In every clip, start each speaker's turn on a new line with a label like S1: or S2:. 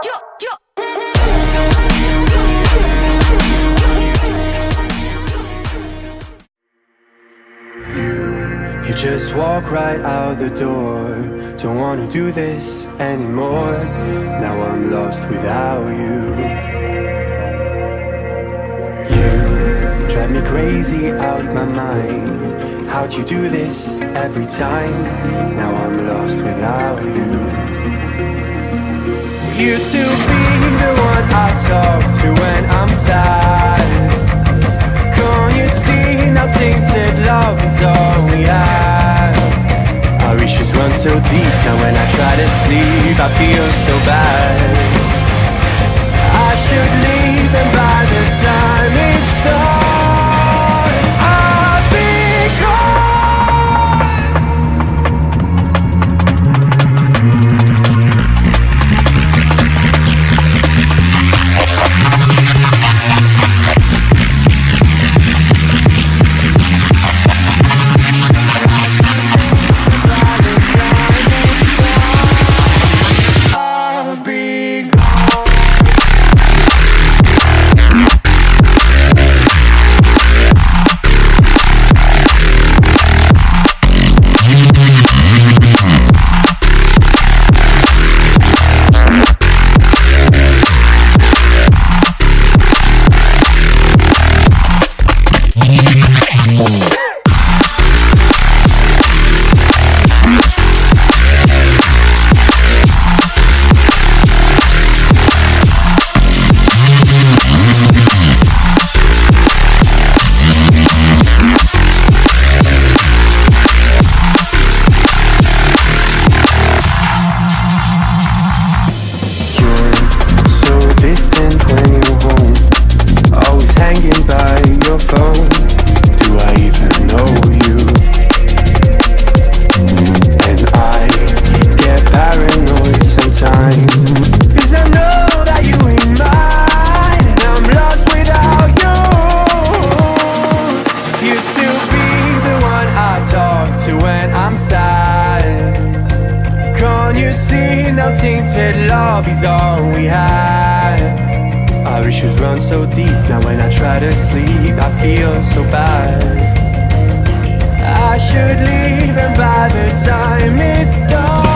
S1: You just walk right out the door. Don't wanna do this anymore. Now I'm lost without you. You drive me crazy out my mind. How'd you do this every time? Now I'm lost without you Used to be the one I talk to when I'm sad. Can't you see now tainted love is all we have? Our issues run so deep Now when I try to sleep I feel so bad. I should leave all we have Our issues run so deep Now when I try to sleep I feel so bad. I should leave and by the time it's done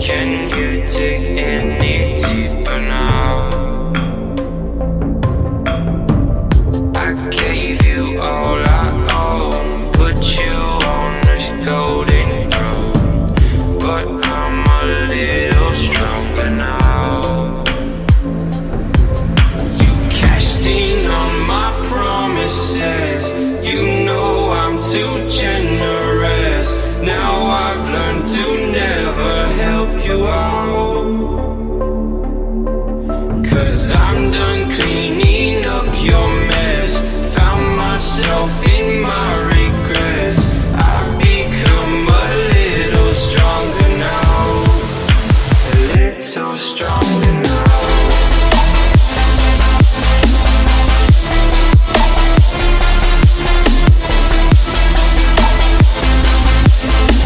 S1: Can
S2: you dig